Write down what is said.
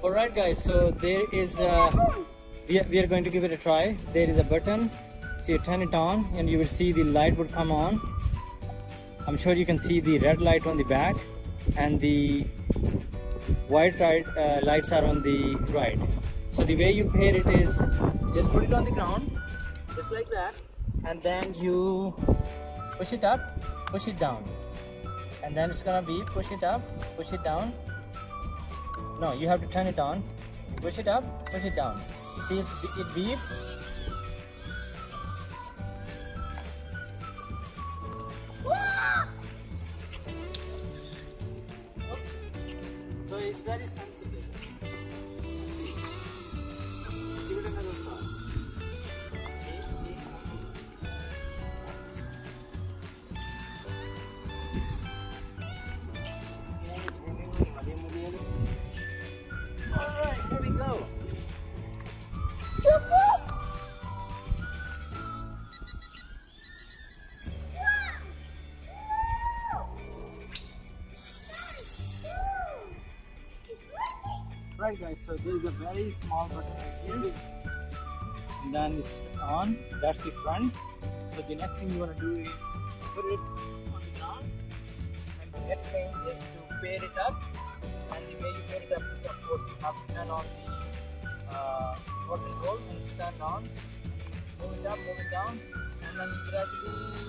Alright guys, so there is uh, we, are, we are going to give it a try. There is a button, so you turn it on and you will see the light would come on. I'm sure you can see the red light on the back and the white uh, lights are on the right. So the way you pair it is just put it on the ground, just like that, and then you push it up, push it down. And then it's gonna be push it up, push it down, no, you have to turn it on. Push it up, push it down. See if it beep. So it's very sensitive. Right guys, so there is a very small button right here. And then it's on, that's the front. So the next thing you want to do is put it on the ground. And the next thing is to pair it up. And the way you pair it up is of course you have to turn on the uh, control and turned on. Move it up, move it down. And then you gradually